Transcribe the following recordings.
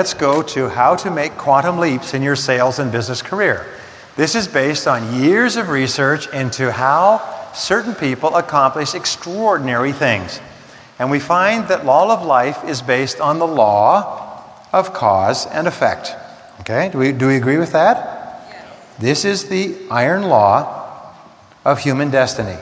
let's go to how to make quantum leaps in your sales and business career. This is based on years of research into how certain people accomplish extraordinary things. And we find that law of life is based on the law of cause and effect. Okay, do we, do we agree with that? This is the iron law of human destiny.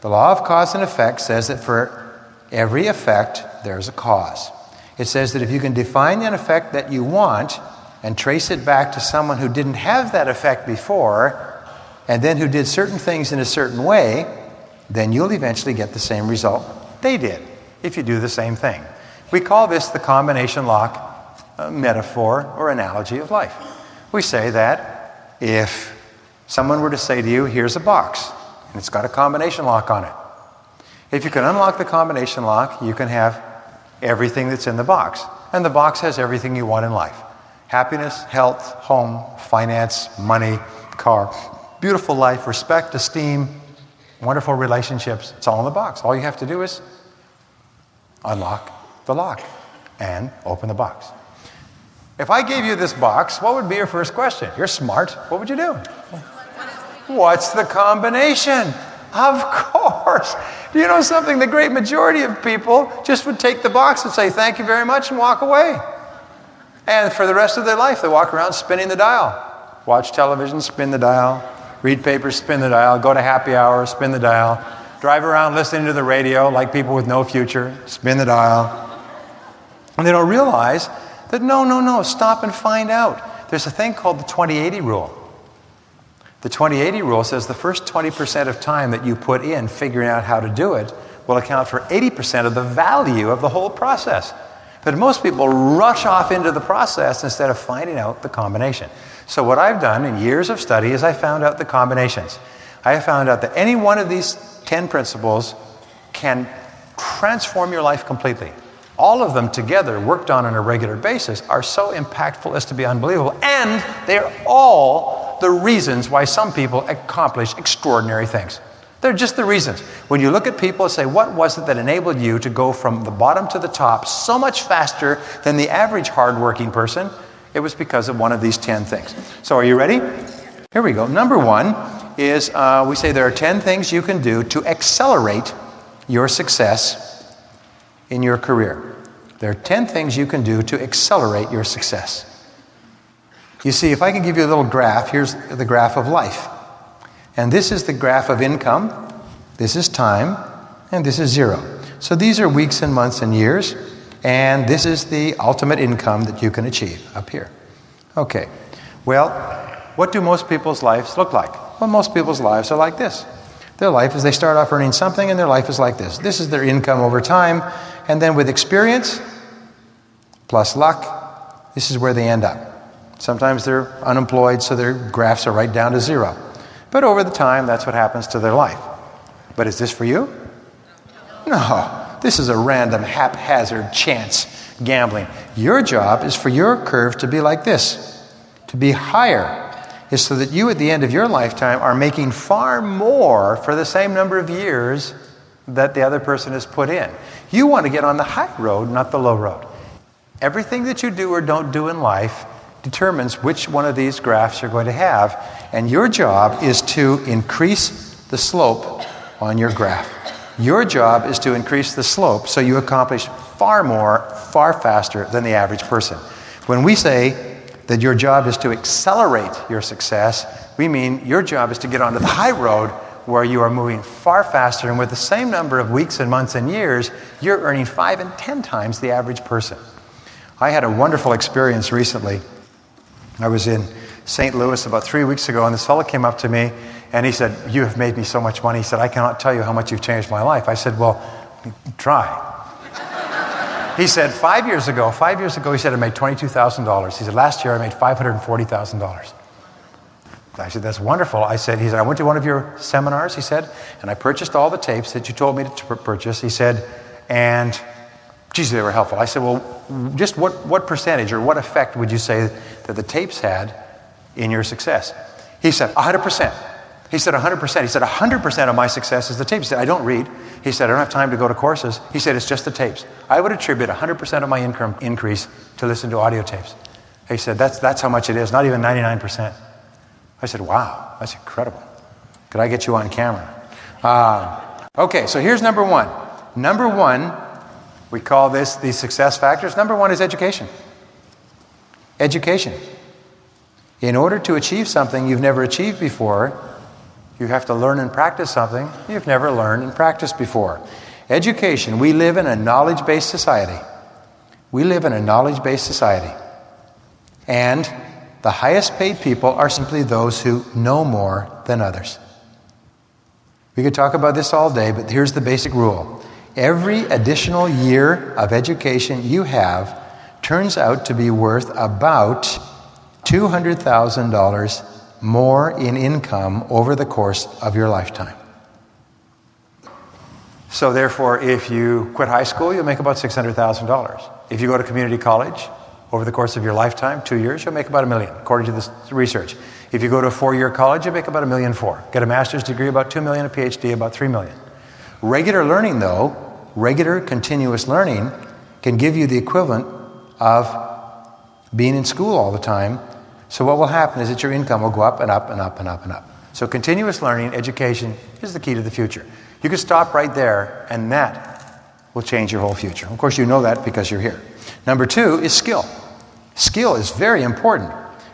The law of cause and effect says that for every effect, there's a cause. It says that if you can define an effect that you want and trace it back to someone who didn't have that effect before, and then who did certain things in a certain way, then you'll eventually get the same result they did if you do the same thing. We call this the combination lock uh, metaphor or analogy of life. We say that if someone were to say to you, here's a box, and it's got a combination lock on it. If you can unlock the combination lock, you can have everything that's in the box. And the box has everything you want in life happiness, health, home, finance, money, car, beautiful life, respect, esteem, wonderful relationships. It's all in the box. All you have to do is unlock the lock and open the box. If I gave you this box, what would be your first question? You're smart. What would you do? What's the combination? Of course. Do you know something? The great majority of people just would take the box and say, Thank you very much, and walk away. And for the rest of their life, they walk around spinning the dial. Watch television, spin the dial. Read papers, spin the dial. Go to happy hour, spin the dial. Drive around listening to the radio like people with no future, spin the dial. And they don't realize that no, no, no, stop and find out. There's a thing called the 2080 rule. The 2080 rule says the first 20% of time that you put in figuring out how to do it will account for 80% of the value of the whole process. But most people rush off into the process instead of finding out the combination. So, what I've done in years of study is I found out the combinations. I found out that any one of these 10 principles can transform your life completely. All of them together, worked on on a regular basis, are so impactful as to be unbelievable. And they're all the reasons why some people accomplish extraordinary things. They're just the reasons. When you look at people and say, what was it that enabled you to go from the bottom to the top so much faster than the average hardworking person? It was because of one of these 10 things. So, are you ready? Here we go. Number one is uh, we say there are 10 things you can do to accelerate your success in your career. There are 10 things you can do to accelerate your success. You see, if I can give you a little graph, here's the graph of life. And this is the graph of income, this is time, and this is zero. So these are weeks and months and years, and this is the ultimate income that you can achieve up here. Okay, well, what do most people's lives look like? Well, most people's lives are like this. Their life is they start off earning something, and their life is like this. This is their income over time, and then with experience plus luck, this is where they end up. Sometimes they're unemployed, so their graphs are right down to zero. But over the time, that's what happens to their life. But is this for you? No. This is a random, haphazard chance gambling. Your job is for your curve to be like this, to be higher, is so that you at the end of your lifetime are making far more for the same number of years that the other person has put in. You want to get on the high road, not the low road. Everything that you do or don't do in life determines which one of these graphs you're going to have. And your job is to increase the slope on your graph. Your job is to increase the slope so you accomplish far more, far faster than the average person. When we say that your job is to accelerate your success, we mean your job is to get onto the high road where you are moving far faster, and with the same number of weeks and months and years, you're earning five and ten times the average person. I had a wonderful experience recently I was in St. Louis about three weeks ago, and this fellow came up to me and he said, You have made me so much money. He said, I cannot tell you how much you've changed my life. I said, Well, try. he said, Five years ago, five years ago, he said, I made $22,000. He said, Last year, I made $540,000. I said, That's wonderful. I said, He said, I went to one of your seminars, he said, and I purchased all the tapes that you told me to purchase. He said, And geez, they were helpful. I said, Well, just what, what percentage or what effect would you say that the tapes had in your success? He said, 100%. He said 100%. He said 100% of my success is the tapes. He said, I don't read. He said, I don't have time to go to courses. He said, it's just the tapes. I would attribute 100% of my income increase to listen to audio tapes. He said, that's, that's how much it is, not even 99%. I said, wow, that's incredible. Could I get you on camera? Uh, okay, so here's number one. Number one, we call this the success factors. Number one is education. Education. In order to achieve something you've never achieved before, you have to learn and practice something you've never learned and practiced before. Education. We live in a knowledge based society. We live in a knowledge based society. And the highest paid people are simply those who know more than others. We could talk about this all day, but here's the basic rule every additional year of education you have turns out to be worth about $200,000 more in income over the course of your lifetime. So, therefore, if you quit high school, you'll make about $600,000. If you go to community college, over the course of your lifetime, two years, you'll make about a million, according to this research. If you go to a four year college, you make about a million four. Get a master's degree, about two million, a PhD, about three million. Regular learning, though, regular continuous learning, can give you the equivalent of being in school all the time so what will happen is that your income will go up and up and up and up and up. So continuous learning, education is the key to the future. You can stop right there and that will change your whole future. Of course, you know that because you're here. Number two is skill. Skill is very important.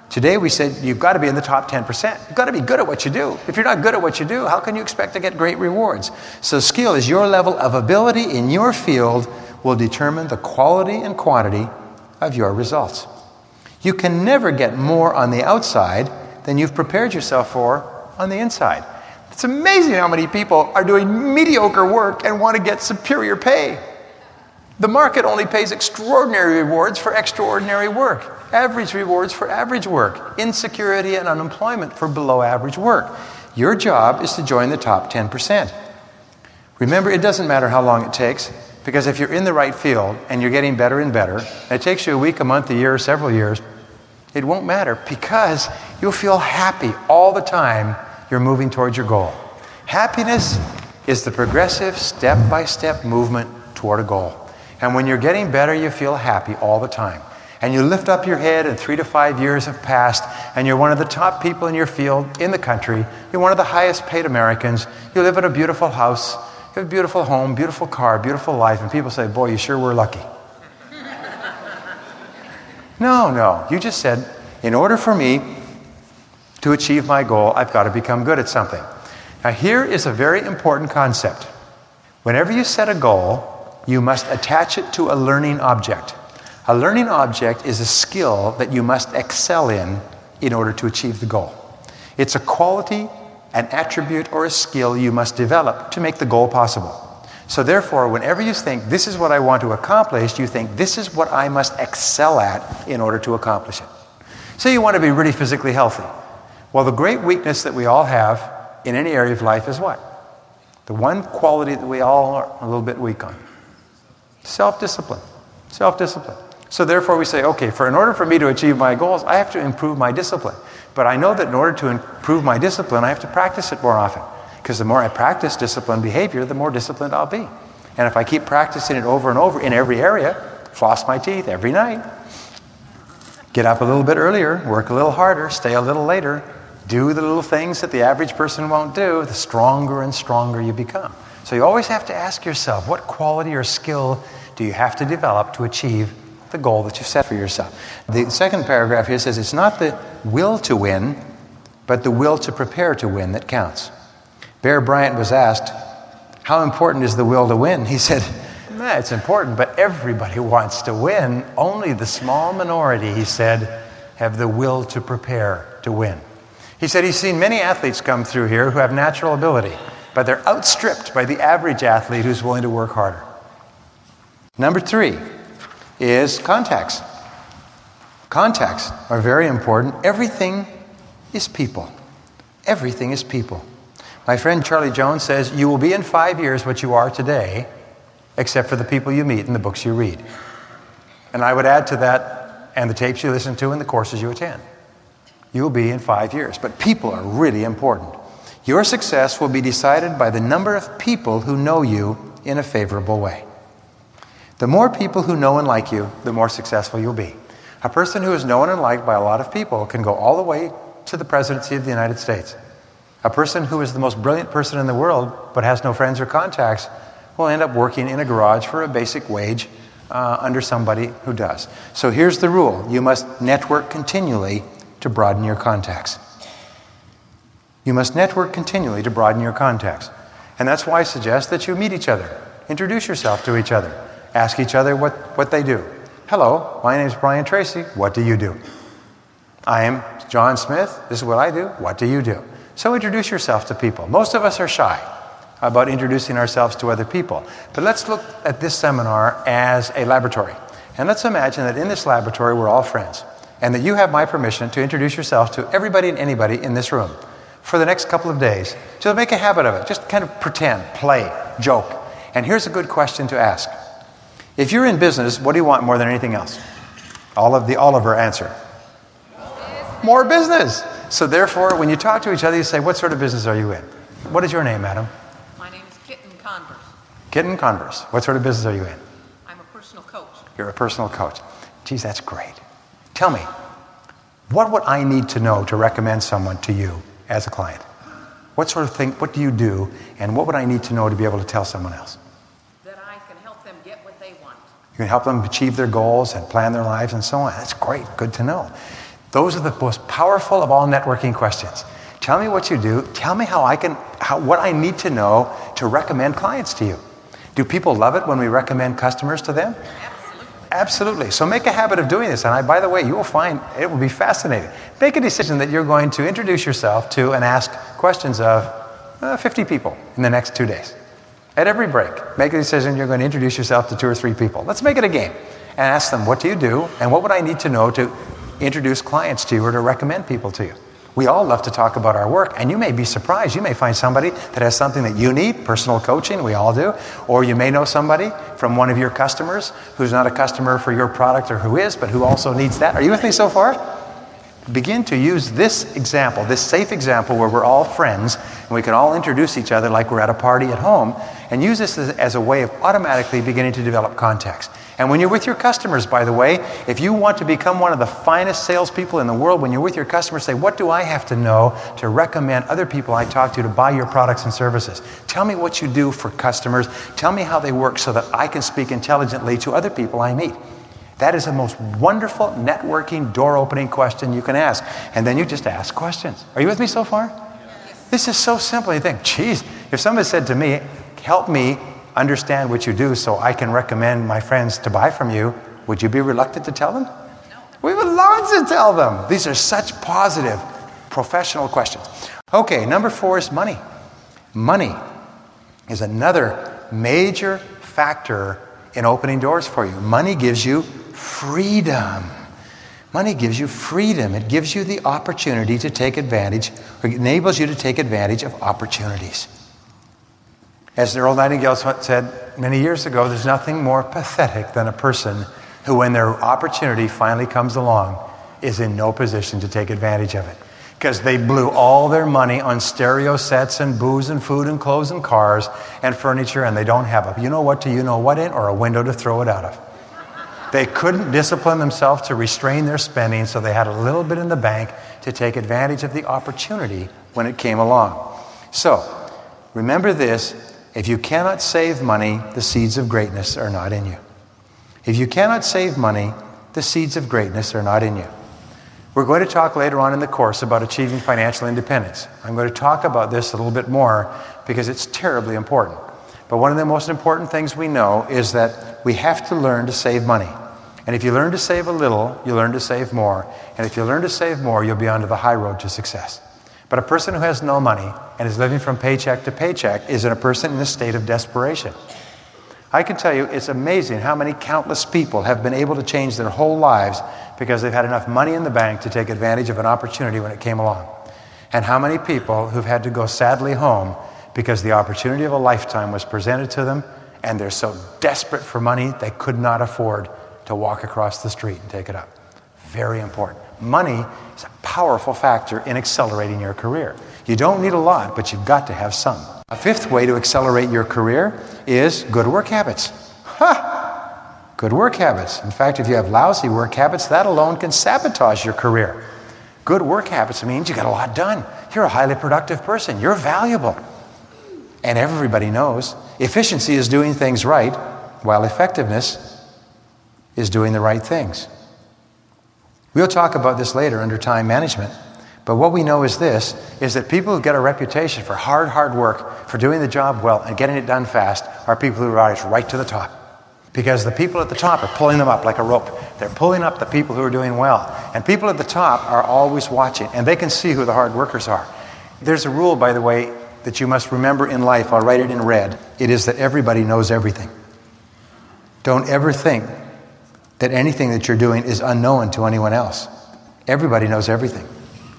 Today we said you've got to be in the top 10%. You've got to be good at what you do. If you're not good at what you do, how can you expect to get great rewards? So skill is your level of ability in your field will determine the quality and quantity of your results. You can never get more on the outside than you've prepared yourself for on the inside. It's amazing how many people are doing mediocre work and want to get superior pay. The market only pays extraordinary rewards for extraordinary work, average rewards for average work, insecurity and unemployment for below average work. Your job is to join the top 10%. Remember, it doesn't matter how long it takes. Because if you're in the right field and you're getting better and better, and it takes you a week, a month, a year, several years, it won't matter because you'll feel happy all the time you're moving towards your goal. Happiness is the progressive, step by step movement toward a goal. And when you're getting better, you feel happy all the time. And you lift up your head, and three to five years have passed, and you're one of the top people in your field in the country. You're one of the highest paid Americans. You live in a beautiful house. You have a beautiful home, beautiful car, beautiful life, and people say, Boy, you sure were lucky. no, no. You just said, In order for me to achieve my goal, I've got to become good at something. Now, here is a very important concept. Whenever you set a goal, you must attach it to a learning object. A learning object is a skill that you must excel in in order to achieve the goal. It's a quality an attribute or a skill you must develop to make the goal possible. So, therefore, whenever you think this is what I want to accomplish, you think this is what I must excel at in order to accomplish it. Say you want to be really physically healthy. Well, the great weakness that we all have in any area of life is what? The one quality that we all are a little bit weak on self discipline. Self discipline. So, therefore, we say, okay, for in order for me to achieve my goals, I have to improve my discipline. But I know that in order to improve my discipline, I have to practice it more often. Because the more I practice disciplined behavior, the more disciplined I'll be. And if I keep practicing it over and over in every area, floss my teeth every night, get up a little bit earlier, work a little harder, stay a little later, do the little things that the average person won't do, the stronger and stronger you become. So you always have to ask yourself what quality or skill do you have to develop to achieve the goal that you've set for yourself. The second paragraph here says it's not the will to win, but the will to prepare to win that counts. Bear Bryant was asked, How important is the will to win? He said, nah, It's important, but everybody wants to win. Only the small minority, he said, have the will to prepare to win. He said he's seen many athletes come through here who have natural ability, but they're outstripped by the average athlete who's willing to work harder. Number three, is contacts. Contacts are very important. Everything is people. Everything is people. My friend Charlie Jones says, You will be in five years what you are today, except for the people you meet and the books you read. And I would add to that, and the tapes you listen to and the courses you attend. You will be in five years. But people are really important. Your success will be decided by the number of people who know you in a favorable way. The more people who know and like you, the more successful you'll be. A person who is known and liked by a lot of people can go all the way to the presidency of the United States. A person who is the most brilliant person in the world but has no friends or contacts will end up working in a garage for a basic wage uh, under somebody who does. So here's the rule you must network continually to broaden your contacts. You must network continually to broaden your contacts. And that's why I suggest that you meet each other, introduce yourself to each other, ask each other what, what they do. Hello, my name is Brian Tracy. What do you do? I am John Smith. This is what I do. What do you do? So introduce yourself to people. Most of us are shy about introducing ourselves to other people. But let's look at this seminar as a laboratory. And let's imagine that in this laboratory we're all friends and that you have my permission to introduce yourself to everybody and anybody in this room for the next couple of days. Just make a habit of it. Just kind of pretend, play, joke. And here's a good question to ask if you're in business, what do you want more than anything else? All of the Oliver answer. More business. So therefore, when you talk to each other, you say, what sort of business are you in? What is your name, madam? My name is Kitten Converse. Kitten Converse. What sort of business are you in? I'm a personal coach. You're a personal coach. Geez, that's great. Tell me, what would I need to know to recommend someone to you as a client? What sort of thing, what do you do, and what would I need to know to be able to tell someone else? You can help them achieve their goals and plan their lives and so on. That's great. Good to know. Those are the most powerful of all networking questions. Tell me what you do. Tell me how I can, how, what I need to know to recommend clients to you. Do people love it when we recommend customers to them? Absolutely. Absolutely. So make a habit of doing this. And I, by the way, you will find it will be fascinating. Make a decision that you're going to introduce yourself to and ask questions of uh, 50 people in the next two days. At every break, make a decision you're going to introduce yourself to two or three people. Let's make it a game and ask them, what do you do? And what would I need to know to introduce clients to you or to recommend people to you? We all love to talk about our work, and you may be surprised. You may find somebody that has something that you need, personal coaching, we all do. Or you may know somebody from one of your customers who's not a customer for your product or who is, but who also needs that. Are you with me so far? Begin to use this example, this safe example where we're all friends and we can all introduce each other like we're at a party at home, and use this as, as, a way of automatically beginning to develop contacts. And when you're with your customers, by the way, if you want to become one of the finest salespeople in the world, when you're with your customers, say, What do I have to know to recommend other people I talk to to buy your products and services? Tell me what you do for customers. Tell me how they work so that I can speak intelligently to other people I meet. That is the most wonderful networking, door opening question you can ask. And then you just ask questions. Are you with me so far? Yes. This is so simple. You think, geez, if somebody said to me, help me understand what you do so I can recommend my friends to buy from you, would you be reluctant to tell them? No. We would love to tell them. These are such positive, professional questions. Okay, number four is money. Money is another major factor in opening doors for you. Money gives you freedom. Money gives you freedom. It gives you the opportunity to take advantage, or enables you to take advantage of opportunities. As Earl Nightingale said many years ago, there's nothing more pathetic than a person who, when their opportunity finally comes along, is in no position to take advantage of it. Because they blew all their money on stereo sets and booze and food and clothes and cars and furniture, and they don't have a you know what to you know what in or a window to throw it out of. They couldn't discipline themselves to restrain their spending, so they had a little bit in the bank to take advantage of the opportunity when it came along. So, remember this if you cannot save money, the seeds of greatness are not in you. If you cannot save money, the seeds of greatness are not in you. We're going to talk later on in the course about achieving financial independence. I'm going to talk about this a little bit more because it's terribly important. But one of the most important things we know is that we have to learn to save money. And if you learn to save a little, you learn to save more. And if you learn to save more, you'll be onto the high road to success. But a person who has no money and is living from paycheck to paycheck is a person in a state of desperation. I can tell you it's amazing how many countless people have been able to change their whole lives because they've had enough money in the bank to take advantage of an opportunity when it came along. And how many people who've had to go sadly home because the opportunity of a lifetime was presented to them and they're so desperate for money they could not afford to walk across the street and take it up. Very important. Money is a powerful factor in accelerating your career. You don't need a lot, but you've got to have some. A fifth way to accelerate your career is good work habits. Ha! Good work habits. In fact, if you have lousy work habits, that alone can sabotage your career. Good work habits means you got a lot done. You're a highly productive person. You're valuable. And everybody knows efficiency is doing things right, while effectiveness is doing the right things. We'll talk about this later under time management. But what we know is this is that people who get a reputation for hard, hard work, for doing the job well and getting it done fast are people who rise right to the top. Because the people at the top are pulling them up like a rope. They're pulling up the people who are doing well. And people at the top are always watching, and they can see who the hard workers are. There's a rule, by the way, that you must remember in life. I'll write it in red. It is that everybody knows everything. Don't ever think that anything that you're doing is unknown to anyone else. Everybody knows everything.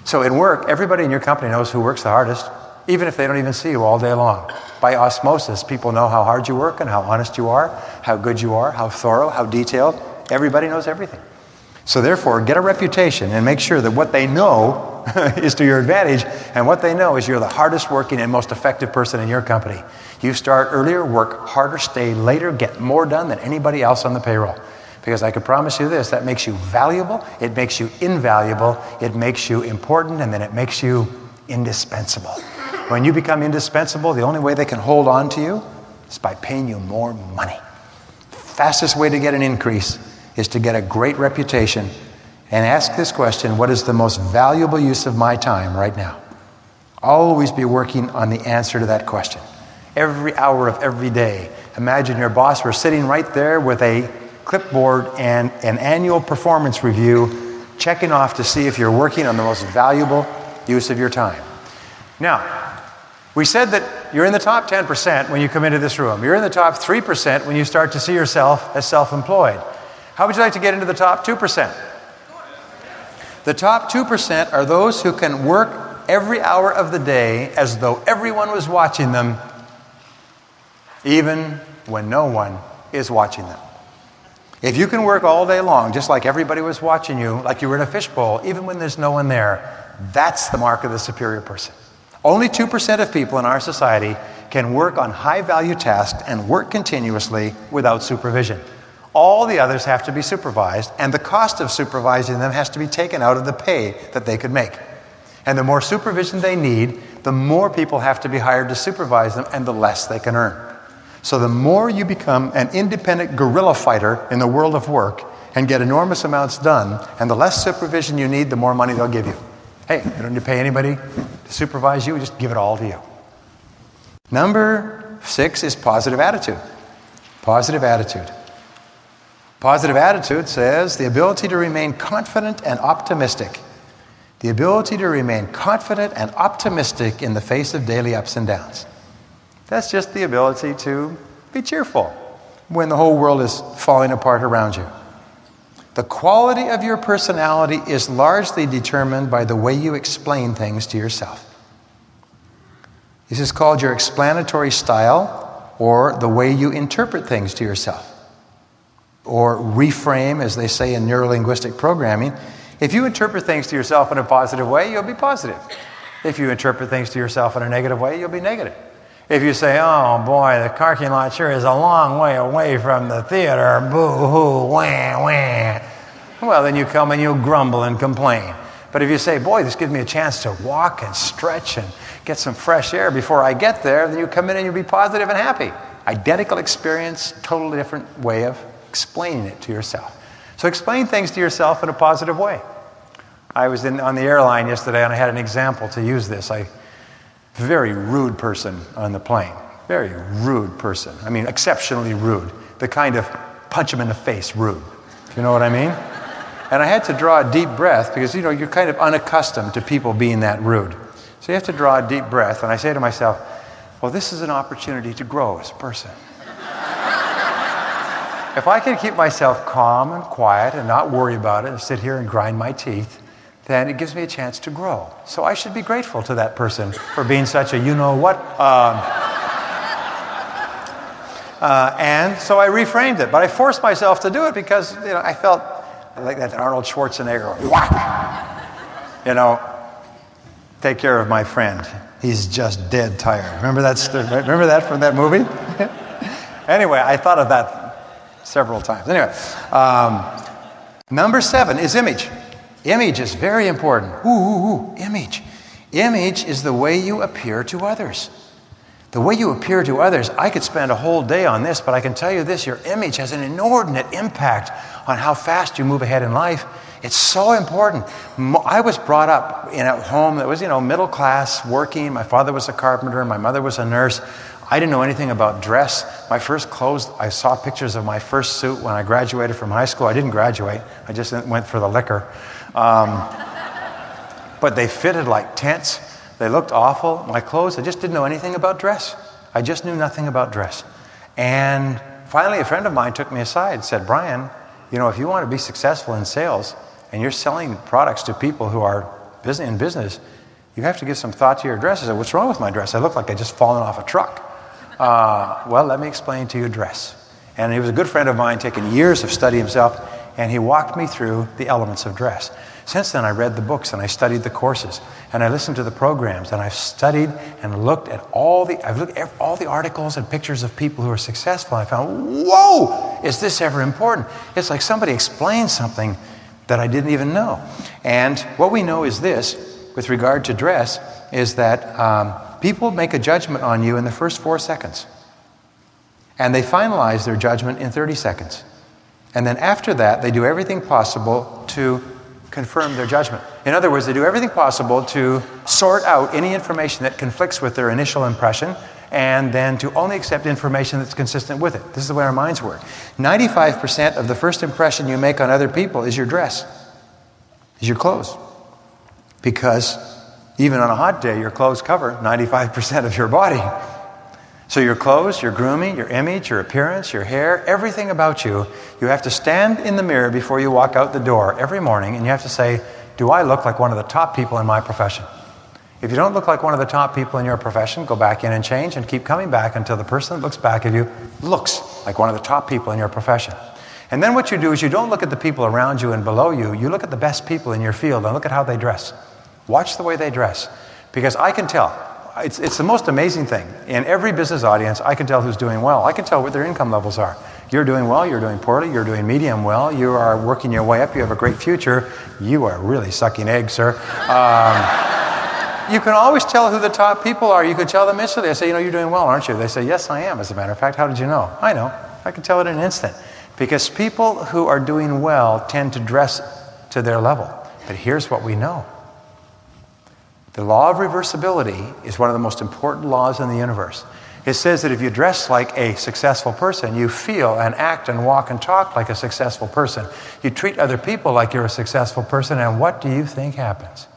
So in work, everybody in your company knows who works the hardest, even if they don't even see you all day long. By osmosis, people know how hard you work and how honest you are, how good you are, how thorough, how detailed. Everybody knows everything. So therefore, get a reputation and make sure that what they know is to your advantage, and what they know is you're the hardest working and most effective person in your company. You start earlier, work harder, stay later, get more done than anybody else on the payroll. Because I can promise you this that makes you valuable, it makes you invaluable, it makes you important, and then it makes you indispensable. When you become indispensable, the only way they can hold on to you is by paying you more money. The Fastest way to get an increase is to get a great reputation and ask this question what is the most valuable use of my time right now? Always be working on the answer to that question. Every hour of every day. Imagine your boss were sitting right there with a clipboard and an annual performance review, checking off to see if you're working on the most valuable use of your time. Now, we said that you're in the top 10% when you come into this room. You're in the top 3% when you start to see yourself as self employed. How would you like to get into the top 2%? The top 2% are those who can work every hour of the day as though everyone was watching them, even when no one is watching them. If you can work all day long, just like everybody was watching you, like you were in a fishbowl, even when there's no one there, that's the mark of the superior person. Only 2% of people in our society can work on high value tasks and work continuously without supervision. All the others have to be supervised, and the cost of supervising them has to be taken out of the pay that they could make. And the more supervision they need, the more people have to be hired to supervise them, and the less they can earn. So the more you become an independent guerrilla fighter in the world of work and get enormous amounts done, and the less supervision you need, the more money they'll give you. Hey, you don't need to pay anybody to supervise you, we just give it all to you. Number six is positive attitude. Positive attitude. Positive attitude says the ability to remain confident and optimistic. The ability to remain confident and optimistic in the face of daily ups and downs. That's just the ability to be cheerful when the whole world is falling apart around you. The quality of your personality is largely determined by the way you explain things to yourself. This is called your explanatory style or the way you interpret things to yourself. Or reframe, as they say in neurolinguistic programming. If you interpret things to yourself in a positive way, you'll be positive. If you interpret things to yourself in a negative way, you'll be negative. If you say, oh boy, the parking lot sure is a long way away from the theater, boo hoo, wah, wah, well, then you come and you grumble and complain. But if you say, boy, this gives me a chance to walk and stretch and get some fresh air before I get there, then you come in and you'll be positive and happy. Identical experience, totally different way of explaining it to yourself. So explain things to yourself in a positive way. I was in, on the airline yesterday and I had an example to use this. I very rude person on the plane. Very rude person. I mean, exceptionally rude. The kind of punch him in the face rude. You know what I mean? And I had to draw a deep breath because, you know, you're kind of unaccustomed to people being that rude. So you have to draw a deep breath. And I say to myself, well, this is an opportunity to grow as a person. if I can keep myself calm and quiet and not worry about it and sit here and grind my teeth, then it gives me a chance to grow. So I should be grateful to that person for being such a you know what. Um, uh, and so I reframed it, but I forced myself to do it because you know I felt like that Arnold Schwarzenegger, whack, you know, take care of my friend. He's just dead tired. Remember that? st- Remember that from that movie? anyway, I thought of that several times. Anyway, um, number seven is image. Image is very important. Ooh, ooh, ooh, image. Image is the way you appear to others. The way you appear to others, I could spend a whole day on this, but I can tell you this your image has an inordinate impact on how fast you move ahead in life. It's so important. I was brought up in a home that was, you know, middle class, working. My father was a carpenter, my mother was a nurse. I didn't know anything about dress. My first clothes, I saw pictures of my first suit when I graduated from high school. I didn't graduate, I just went for the liquor. Um, but they fitted like tents. They looked awful. My clothes, I just didn't know anything about dress. I just knew nothing about dress. And finally, a friend of mine took me aside and said, Brian, you know, if you want to be successful in sales and you're selling products to people who are in business, you have to give some thought to your dress. I said, What's wrong with my dress? I look like I just fallen off a truck. Uh, well, let me explain to you dress. And he was a good friend of mine, taking years of study himself, and he walked me through the elements of dress. Since then, I read the books and I studied the courses and I listened to the programs and I've studied and looked at all the I've looked at all the articles and pictures of people who are successful. And I found, whoa, is this ever important? It's like somebody explained something that I didn't even know. And what we know is this, with regard to dress, is that um, people make a judgment on you in the first four seconds, and they finalize their judgment in 30 seconds. And then after that, they do everything possible to confirm their judgment. In other words, they do everything possible to sort out any information that conflicts with their initial impression and then to only accept information that's consistent with it. This is the way our minds work. 95% of the first impression you make on other people is your dress, is your clothes. Because even on a hot day, your clothes cover 95% of your body. So, your clothes, your grooming, your image, your appearance, your hair, everything about you, you have to stand in the mirror before you walk out the door every morning and you have to say, Do I look like one of the top people in my profession? If you don't look like one of the top people in your profession, go back in and change and keep coming back until the person that looks back at you looks like one of the top people in your profession. And then what you do is you don't look at the people around you and below you, you look at the best people in your field and look at how they dress. Watch the way they dress. Because I can tell, it's, it's the most amazing thing. In every business audience, I can tell who's doing well. I can tell what their income levels are. You're doing well, you're doing poorly, you're doing medium well, you are working your way up, you have a great future, you are really sucking eggs, sir. Um, you can always tell who the top people are. You can tell them instantly. I say, you know, you're doing well, aren't you? They say, yes, I am, as a matter of fact. How did you know? I know. I can tell it in an instant. Because people who are doing well tend to dress to their level. But here's what we know the law of reversibility is one of the most important laws in the universe. It says that if you dress like a successful person, you feel and act and walk and talk like a successful person. You treat other people like you're a successful person, and what do you think happens?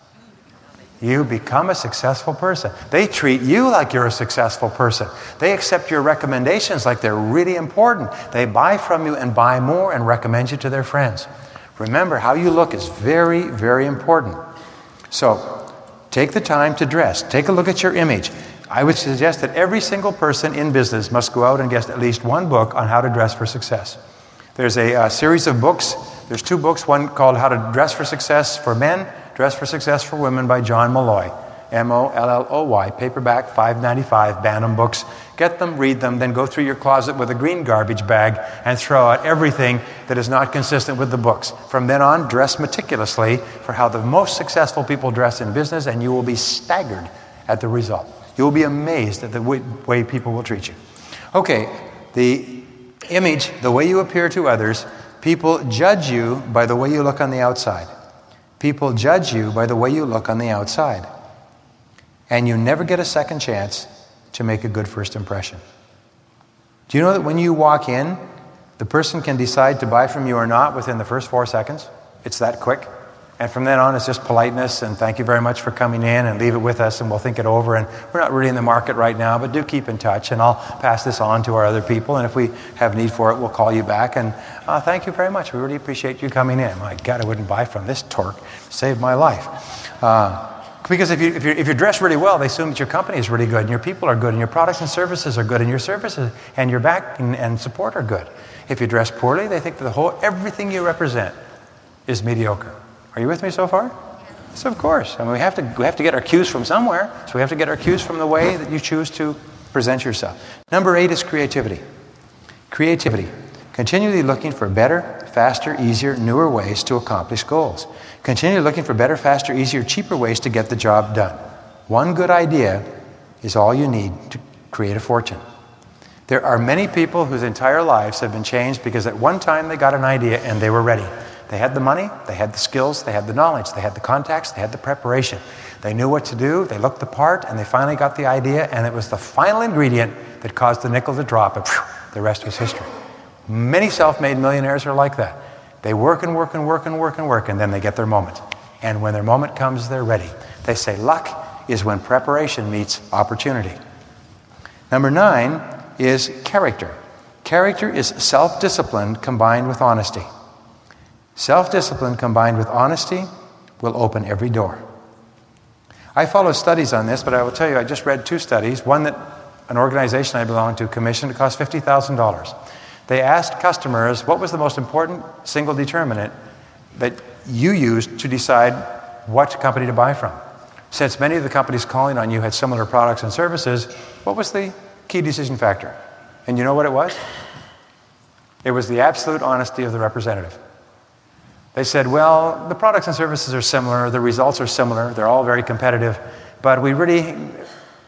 You become a successful person. They treat you like you're a successful person. They accept your recommendations like they're really important. They buy from you and buy more and recommend you to their friends. Remember, how you look is very, very important. So, take the time to dress. Take a look at your image. I would suggest that every single person in business must go out and get at least one book on how to dress for success. There's a, uh, series of books. There's two books, one called How to Dress for Success for Men, Dress for Success for Women by John Molloy. M O L L O Y, paperback, 5.95, Bantam books. Get them, read them, then go through your closet with a green garbage bag and throw out everything that is not consistent with the books. From then on, dress meticulously for how the most successful people dress in business, and you will be staggered at the result. You will be amazed at the way, way people will treat you. Okay, the image, the way you appear to others, people judge you by the way you look on the outside. People judge you by the way you look on the outside. And you never get a second chance to make a good first impression. Do you know that when you walk in, the person can decide to buy from you or not within the first four seconds? It's that quick. And from then on, it's just politeness and thank you very much for coming in and leave it with us and we'll think it over. And we're not really in the market right now, but do keep in touch and I'll pass this on to our other people. And if we have need for it, we'll call you back. And uh, thank you very much. We really appreciate you coming in. My God, I wouldn't buy from this torque. Saved my life. Uh, because if, you, if, you're, if you're dressed really well, they assume that your company is really good and your people are good and your products and services are good and your services and your back and, and support are good. If you dress poorly, they think that the whole, everything you represent is mediocre. Are you with me so far? So of course, I mean, we have to we have to get our cues from somewhere. So we have to get our cues from the way that you choose to present yourself. Number eight is creativity. Creativity. Continually looking for better, faster, easier, newer ways to accomplish goals. Continually looking for better, faster, easier, cheaper ways to get the job done. One good idea is all you need to create a fortune. There are many people whose entire lives have been changed because at one time they got an idea and they were ready. They had the money, they had the skills, they had the knowledge, they had the contacts, they had the preparation. They knew what to do, they looked the part, and they finally got the idea, and it was the final ingredient that caused the nickel to drop, and the rest was history. Many self made millionaires are like that. They work and work and work and work and work, and then they get their moment. And when their moment comes, they're ready. They say luck is when preparation meets opportunity. Number nine is character. Character is self discipline combined with honesty. Self discipline combined with honesty will open every door. I follow studies on this, but I will tell you, I just read two studies. One that an organization I belong to commissioned, it cost $50,000. They asked customers what was the most important single determinant that you used to decide what company to buy from. Since many of the companies calling on you had similar products and services, what was the key decision factor? And you know what it was? It was the absolute honesty of the representative. They said, well, the products and services are similar, the results are similar, they're all very competitive, but we really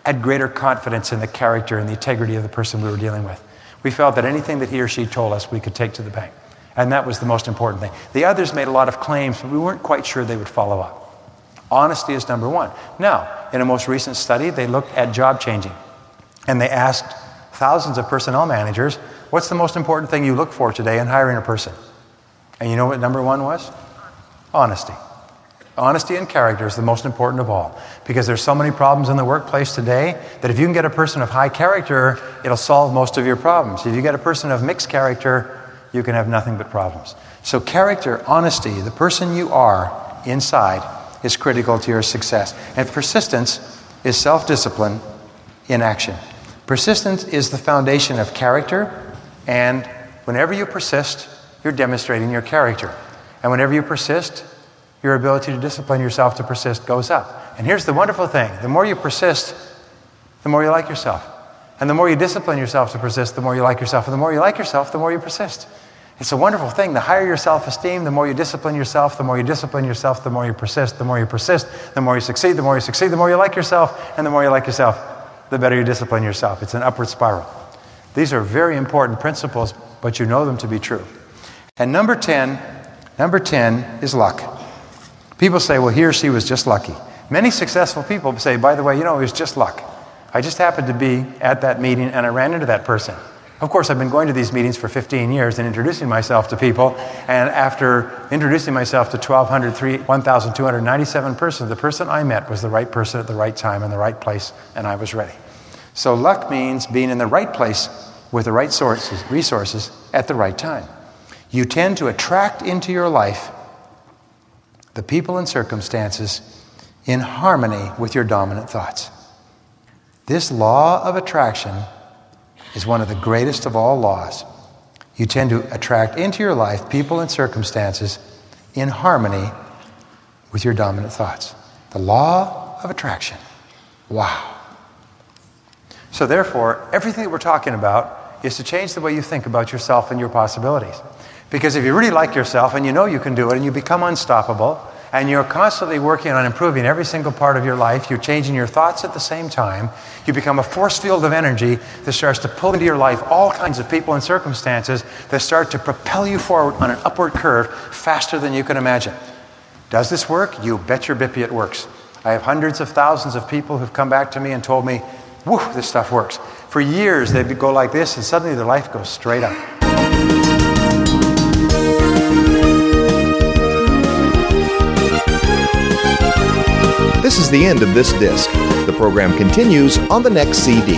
had greater confidence in the character and the integrity of the person we were dealing with. We felt that anything that he or she told us we could take to the bank. And that was the most important thing. The others made a lot of claims, but we weren't quite sure they would follow up. Honesty is number one. Now, in a most recent study, they looked at job changing. And they asked thousands of personnel managers, what's the most important thing you look for today in hiring a person? And you know what number one was? Honesty. Honesty and character is the most important of all because there's so many problems in the workplace today that if you can get a person of high character, it'll solve most of your problems. If you get a person of mixed character, you can have nothing but problems. So, character, honesty, the person you are inside is critical to your success. And persistence is self discipline in action. Persistence is the foundation of character, and whenever you persist, you're demonstrating your character. And whenever you persist, your ability to discipline yourself to persist goes up. And here's the wonderful thing the more you persist, the more you like yourself. And the more you discipline yourself to persist, the more you like yourself. And the more you like yourself, the more you persist. It's a wonderful thing. The higher your self esteem, the more you discipline yourself, the more you discipline yourself, the more you persist, the more you persist, the more you succeed, the more you succeed, the more you like yourself, and the more you like yourself, the better you discipline yourself. It's an upward spiral. These are very important principles, but you know them to be true. And number 10, number 10 is luck. People say, well, he or she was just lucky. Many successful people say, by the way, you know, it was just luck. I just happened to be at that meeting and I ran into that person. Of course, I've been going to these meetings for 15 years and introducing myself to people. And after introducing myself to 1,297 persons, the person I met was the right person at the right time in the right place, and I was ready. So, luck means being in the right place with the right sources, resources at the right time. You tend to attract into your life the people and circumstances in harmony with your dominant thoughts. This law of attraction is one of the greatest of all laws. You tend to attract into your life people and circumstances in harmony with your dominant thoughts. The law of attraction. Wow. So, therefore, everything that we're talking about is to change the way you think about yourself and your possibilities. Because if you really like yourself and you know you can do it and you become unstoppable, and you're constantly working on improving every single part of your life. You're changing your thoughts at the same time. You become a force field of energy that starts to pull into your life all kinds of people and circumstances that start to propel you forward on an upward curve faster than you can imagine. Does this work? You bet your bippy it works. I have hundreds of thousands of people who've come back to me and told me, whoo, this stuff works. For years, they go like this, and suddenly their life goes straight up. This is the end of this disc. The program continues on the next CD.